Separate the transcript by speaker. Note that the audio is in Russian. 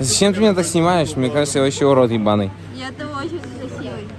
Speaker 1: Зачем ты меня так снимаешь? Мне кажется, я вообще урод ебаный.
Speaker 2: Я-то очень красивый.